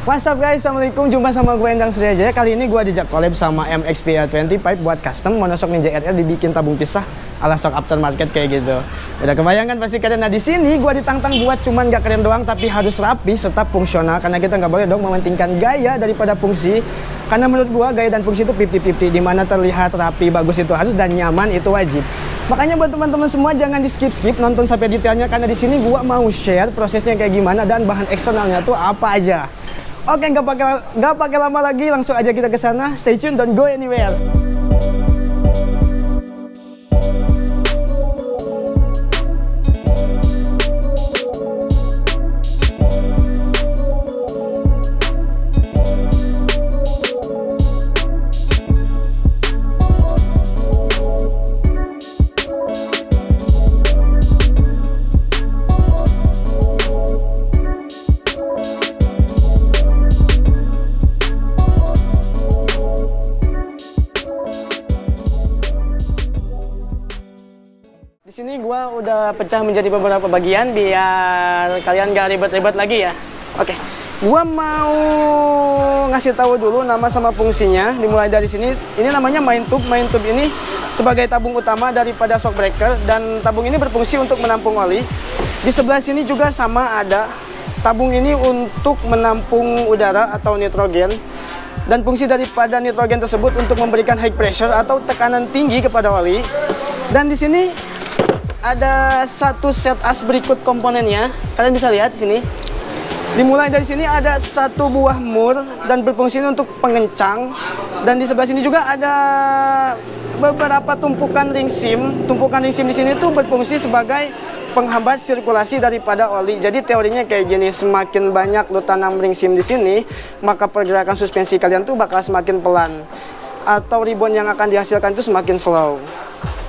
What's up guys, Assalamualaikum. Jumpa sama gue Endang Suryajaya. Kali ini gue dijak collab sama MXPA 20 Pipe buat custom Monosok Ninja RR dibikin tabung pisah ala sok aftermarket kayak gitu. Udah kebayangan pasti kalian? Nah di sini gue ditantang buat cuman gak keren doang Tapi harus rapi serta fungsional Karena kita nggak boleh dong mementingkan gaya daripada fungsi. Karena menurut gue gaya dan fungsi itu 50-50 Di mana terlihat rapi, bagus itu harus dan nyaman itu wajib. Makanya buat teman-teman semua jangan di skip-skip nonton sampai detailnya karena di sini gua mau share prosesnya kayak gimana dan bahan eksternalnya tuh apa aja. Oke, nggak pakai nggak pakai lama lagi, langsung aja kita ke sana. Stay tune, don't go anywhere. Di sini gua udah pecah menjadi beberapa bagian biar kalian gak ribet-ribet lagi ya. Oke. Gua mau ngasih tahu dulu nama sama fungsinya. Dimulai dari sini. Ini namanya main tube. Main tube ini sebagai tabung utama daripada shock breaker dan tabung ini berfungsi untuk menampung oli. Di sebelah sini juga sama ada tabung ini untuk menampung udara atau nitrogen dan fungsi daripada nitrogen tersebut untuk memberikan high pressure atau tekanan tinggi kepada oli. Dan di sini ada satu set as berikut komponennya. Kalian bisa lihat di sini. Dimulai dari sini ada satu buah mur dan berfungsi untuk pengencang. Dan di sebelah sini juga ada beberapa tumpukan ring sim. Tumpukan ring sim di sini tuh berfungsi sebagai penghambat sirkulasi daripada oli. Jadi teorinya kayak gini, semakin banyak lu tanam ring sim di sini, maka pergerakan suspensi kalian tuh bakal semakin pelan. Atau ribon yang akan dihasilkan itu semakin slow.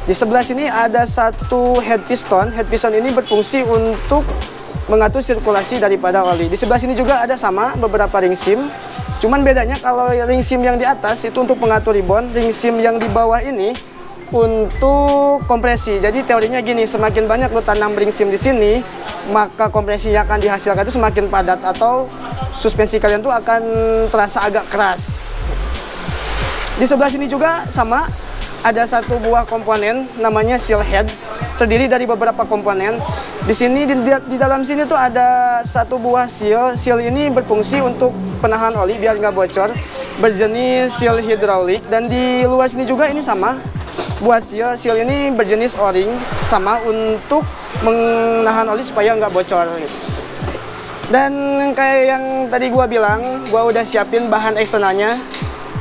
Di sebelah sini ada satu head piston. Head piston ini berfungsi untuk mengatur sirkulasi daripada oli. Di sebelah sini juga ada sama beberapa ring sim. Cuman bedanya kalau ring sim yang di atas itu untuk pengatur ribon, ring sim yang di bawah ini untuk kompresi. Jadi teorinya gini, semakin banyak lo tanam ring sim di sini, maka kompresi yang akan dihasilkan itu semakin padat atau suspensi kalian tuh akan terasa agak keras. Di sebelah sini juga sama, ada satu buah komponen namanya seal head. Terdiri dari beberapa komponen. Di sini di, di dalam sini tuh ada satu buah seal. Seal ini berfungsi untuk penahan oli biar nggak bocor berjenis seal hidrolik dan di luar sini juga ini sama buah seal. Seal ini berjenis o-ring sama untuk menahan oli supaya nggak bocor. Dan kayak yang tadi gua bilang gua udah siapin bahan eksternalnya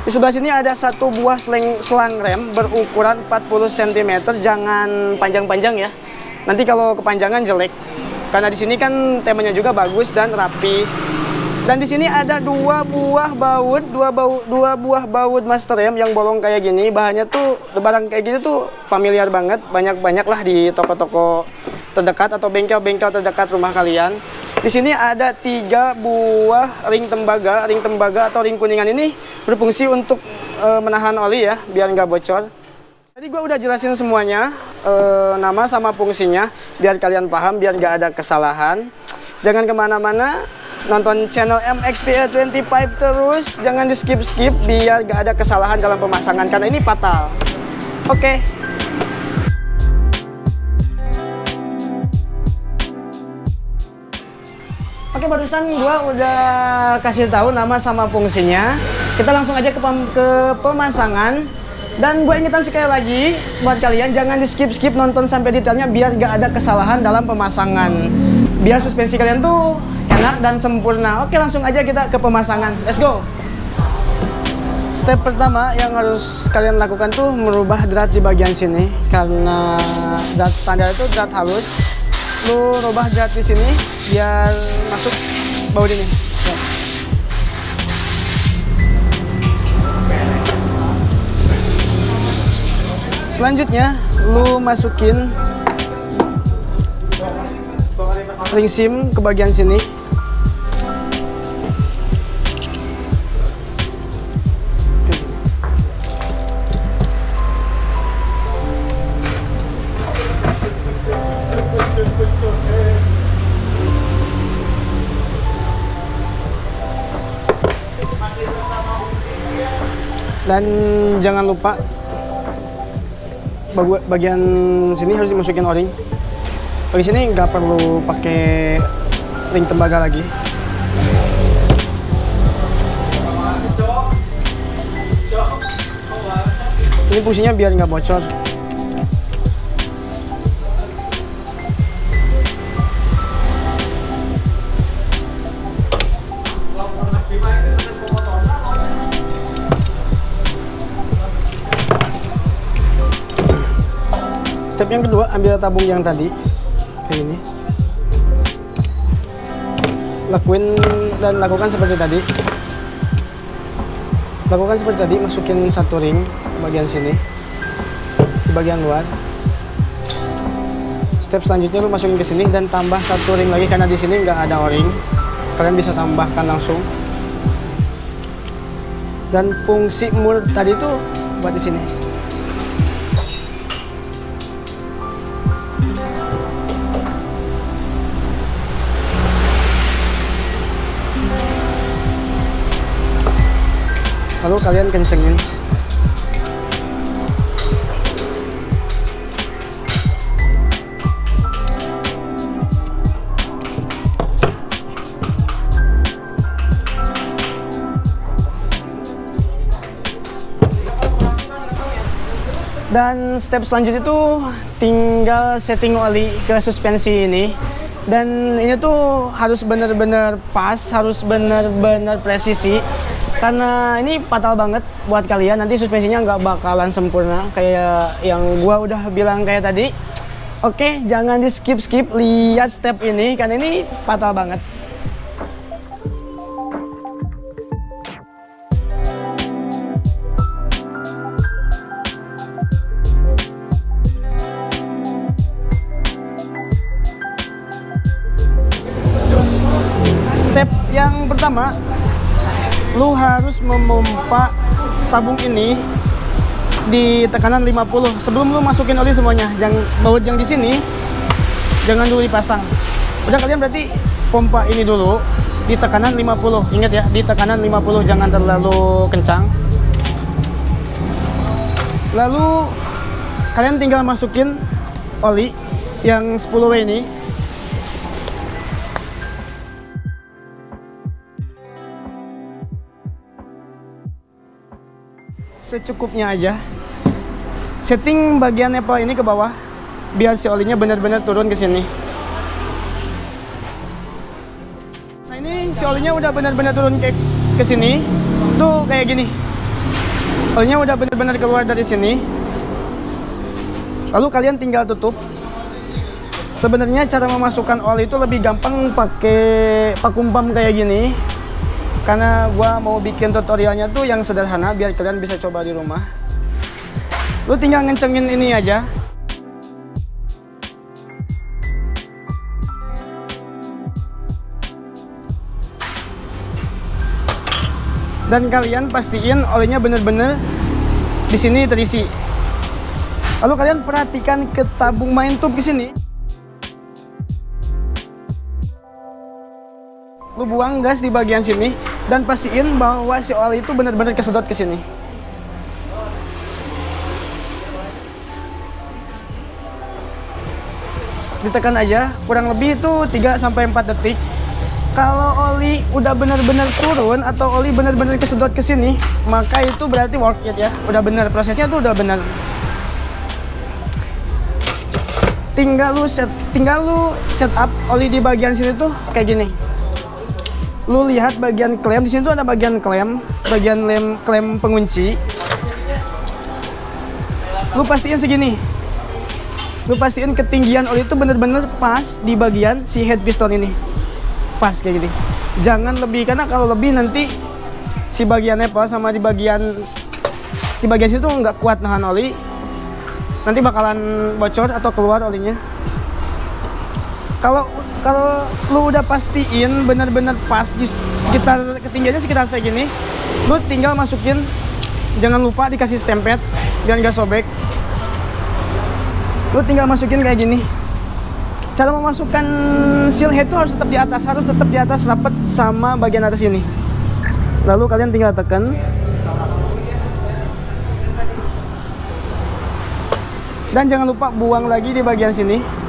di sebelah sini ada satu buah selang, selang rem berukuran 40 cm, jangan panjang-panjang ya. Nanti kalau kepanjangan jelek. Karena di sini kan temanya juga bagus dan rapi. Dan di sini ada dua buah baut, dua bau, dua buah baut master rem yang bolong kayak gini. Bahannya tuh barang kayak gini tuh familiar banget, banyak-banyak lah di toko-toko terdekat atau bengkel-bengkel terdekat rumah kalian. Di sini ada tiga buah ring tembaga. Ring tembaga atau ring kuningan ini berfungsi untuk e, menahan oli ya, biar nggak bocor. Tadi gua udah jelasin semuanya, e, nama sama fungsinya, biar kalian paham, biar nggak ada kesalahan. Jangan ke mana-mana, nonton channel MXPA 25 terus, jangan di skip-skip, biar nggak ada kesalahan dalam pemasangan, karena ini fatal. Oke. Okay. Oke barusan gua udah kasih tahu nama sama fungsinya. Kita langsung aja ke, pem ke pemasangan. Dan gue ingetan sekali lagi buat kalian jangan di skip skip nonton sampai detailnya biar gak ada kesalahan dalam pemasangan. Biar suspensi kalian tuh enak dan sempurna. Oke langsung aja kita ke pemasangan. Let's go. Step pertama yang harus kalian lakukan tuh merubah drat di bagian sini karena drat standar itu drat halus lu rubah drat di sini biar masuk baut ini. Ya. Selanjutnya lu masukin ring sim ke bagian sini. Dan jangan lupa bagian sini harus dimasukin o-ring bagi sini nggak perlu pakai ring tembaga lagi. Ini fungsinya biar nggak bocor Step yang kedua, ambil tabung yang tadi kayak ini. Lakuin dan lakukan seperti tadi. Lakukan seperti tadi, masukin satu ring ke bagian sini, di bagian luar. Step selanjutnya lu masukin ke sini dan tambah satu ring lagi karena di sini nggak ada o-ring. Kalian bisa tambahkan langsung. Dan fungsi mur tadi itu buat di sini. Lalu kalian kencengin. Dan step selanjutnya itu tinggal setting oli ke suspensi ini. Dan ini tuh harus benar-benar pas harus benar-benar presisi karena ini fatal banget buat kalian. Nanti suspensinya nggak bakalan sempurna kayak yang gua udah bilang kayak tadi. Oke jangan di skip skip lihat step ini. Karena ini fatal banget tabung ini di tekanan 50 sebelum lu masukin oli semuanya jangan baut yang di sini jangan dulu dipasang. Udah kalian berarti pompa ini dulu di tekanan 50 ingat ya di tekanan 50 jangan terlalu kencang. Lalu kalian tinggal masukin oli yang 10W ini secukupnya aja. Setting bagian Apple ini ke bawah biar si olinya benar-benar turun ke sini. Nah ini si olinya udah benar-benar turun ke ke sini. Tuh kayak gini. Olinya udah benar-benar keluar dari sini. Lalu kalian tinggal tutup. Sebenarnya cara memasukkan oli itu lebih gampang pakai vakum pump kayak gini karena gua mau bikin tutorialnya tuh yang sederhana biar kalian bisa coba di rumah. Lu tinggal ngencengin ini aja. Dan kalian pastiin olinya bener-bener di sini terisi. Lalu kalian perhatikan ke tabung main tube di sini. Lu buang gas di bagian sini dan pastiin bahwa si oli itu benar-benar kesedot ke sini. Ditekan aja, kurang lebih itu 3 sampai 4 detik. Kalau oli udah benar-benar turun atau oli benar-benar kesedot ke sini, maka itu berarti work it ya. Udah benar prosesnya tuh udah benar. Tinggal lu set tinggal lu setup oli di bagian sini tuh kayak gini lu lihat bagian klem di sini tuh ada bagian klem bagian lem klem pengunci. Lu pastiin segini. Lu pastiin ketinggian oli itu bener-bener pas di bagian si head piston ini. Pas kayak gini. Jangan lebih karena kalau lebih nanti si bagiannya apa sama di bagian di bagian situ nggak kuat nahan oli. Nanti bakalan bocor atau keluar olinya kalau kalau lu udah pastiin benar-benar pas di sekitar ketinggiannya sekitar kayak gini lu tinggal masukin jangan lupa dikasih stempet jangan gak sobek. Lu tinggal masukin kayak gini. Cara memasukkan seal head itu harus tetap di atas harus tetap di atas rapat sama bagian atas ini. Lalu kalian tinggal tekan. Dan jangan lupa buang lagi di bagian sini.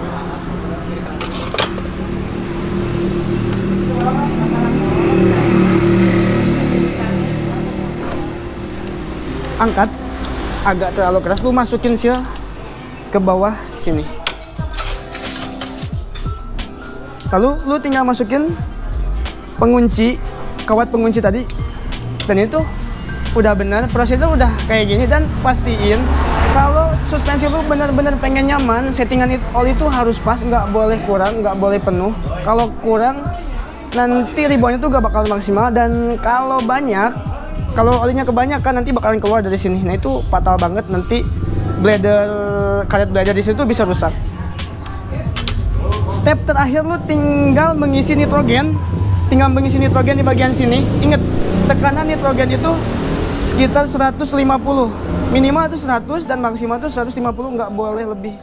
Angkat. Agak terlalu keras. Lu masukin seal ke bawah sini. Lalu lu tinggal masukin pengunci kawat pengunci tadi. Dan itu udah benar prosesnya udah kayak gini. Dan pastiin kalau suspensi lu benar-benar pengen nyaman settingan oli itu harus pas nggak boleh kurang nggak boleh penuh. Kalau kurang nanti ribonnya tuh gak bakal maksimal. Dan kalau banyak kalau olinya kebanyakan nanti bakalan keluar dari sini. Nah itu fatal banget. Nanti blader karet blader di situ bisa rusak. Step terakhir lu tinggal mengisi nitrogen. Tinggal mengisi nitrogen di bagian sini. Inget tekanan nitrogen itu sekitar 150 minimal itu 100 dan maksimal itu 150 nggak boleh lebih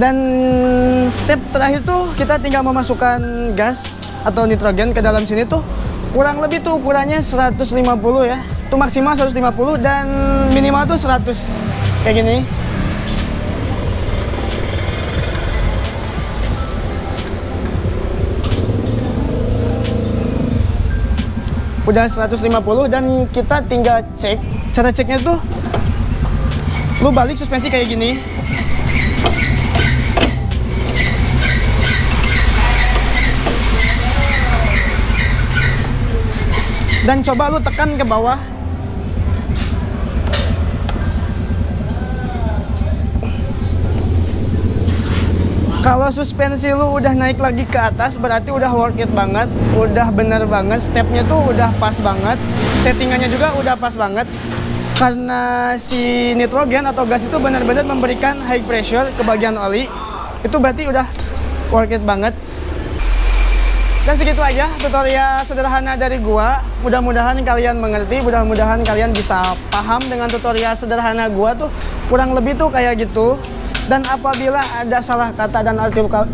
dan step terakhir tuh kita tinggal memasukkan gas atau nitrogen ke dalam sini tuh. Kurang lebih tuh ukurannya 150 ya. Itu maksimal 150 dan minimal tuh 100 kayak gini. Udah 150 dan kita tinggal cek. Cara ceknya tuh lu balik suspensi kayak gini dan coba lu tekan ke bawah. Kalau suspensi lu udah naik lagi ke atas berarti udah worth it banget, udah bener banget, stepnya tuh udah pas banget, settingannya juga udah pas banget. Karena si nitrogen atau gas itu benar-benar memberikan high pressure ke bagian oli, itu berarti udah worth it banget. Dan segitu aja tutorial sederhana dari gua. Mudah-mudahan kalian mengerti, mudah-mudahan kalian bisa paham dengan tutorial sederhana gua tuh. Kurang lebih tuh kayak gitu. Dan apabila ada salah kata dan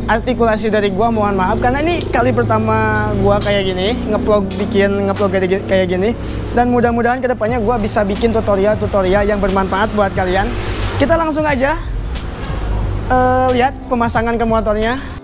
artikulasi dari gua mohon maaf. Karena ini kali pertama gua kayak gini ngeplog bikin ngeplog kayak gini dan mudah-mudahan ke depannya gua bisa bikin tutorial-tutorial yang bermanfaat buat kalian. Kita langsung aja uh, lihat pemasangan ke motornya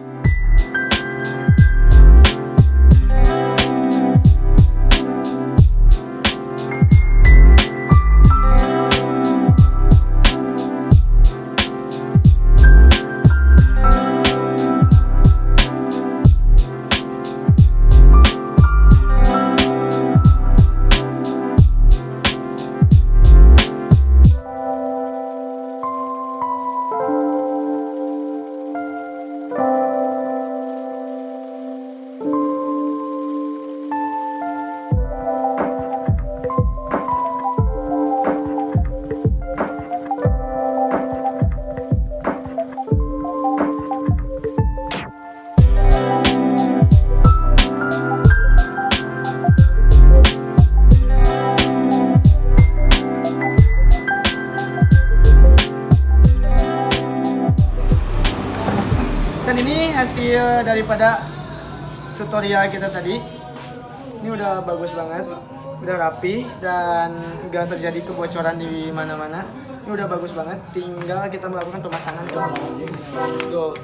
hasil daripada tutorial kita tadi. Ini udah bagus banget udah rapi dan nggak terjadi kebocoran di mana-mana. Ini udah bagus banget tinggal kita melakukan pemasangan let's go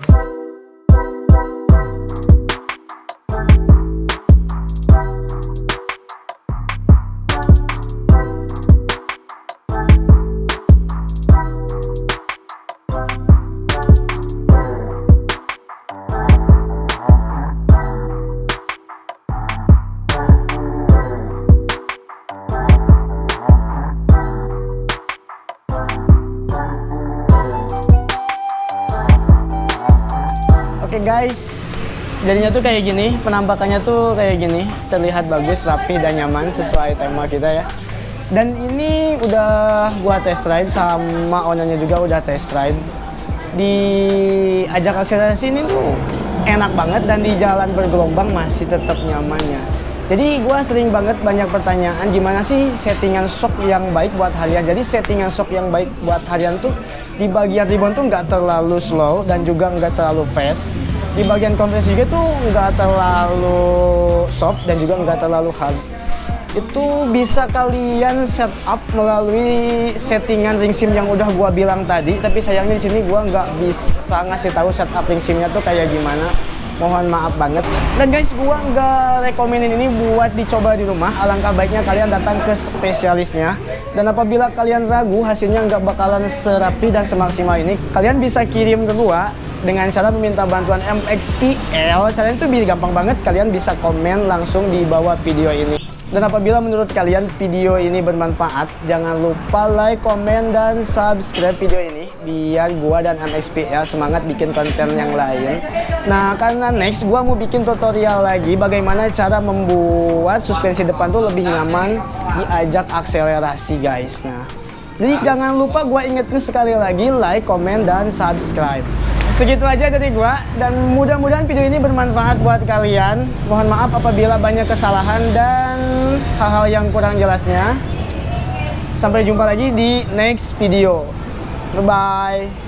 guys, jadinya tuh kayak gini, penampakannya tuh kayak gini, terlihat bagus, rapi dan nyaman sesuai tema kita ya. Dan ini udah gua test ride sama ownernya juga udah test ride. Di ajak akselerasi ini tuh enak banget dan di jalan bergelombang masih tetap nyamannya. Jadi gua sering banget banyak pertanyaan gimana sih settingan shock yang baik buat harian. Jadi settingan shock yang baik buat harian tuh di bagian ribbon tuh nggak terlalu slow dan juga nggak terlalu fast di bagian kompres juga tuh nggak terlalu soft dan juga nggak terlalu hard. Itu bisa kalian setup melalui settingan ring sim yang udah gua bilang tadi tapi sayangnya di sini gua nggak bisa ngasih tahu setup ring simnya tuh kayak gimana mohon maaf banget. Dan guys gua nggak rekomenin ini buat dicoba di rumah. Alangkah baiknya kalian datang ke spesialisnya. Dan apabila kalian ragu hasilnya nggak bakalan serapi dan semaksimal ini kalian bisa kirim ke gua dengan cara meminta bantuan MXPL caranya itu gampang banget. Kalian bisa komen langsung di bawah video ini dan apabila menurut kalian video ini bermanfaat, jangan lupa like, komen, dan subscribe video ini biar gua dan MXPL semangat bikin konten yang lain. Nah, karena next gua mau bikin tutorial lagi bagaimana cara membuat suspensi depan tuh lebih nyaman diajak akselerasi, guys. Nah, jadi jangan lupa gua ingetin sekali lagi like, komen, dan subscribe. Segitu aja dari gua dan mudah-mudahan video ini bermanfaat buat kalian. Mohon maaf apabila banyak kesalahan dan hal-hal yang kurang jelasnya. Sampai jumpa lagi di next video. Bye bye.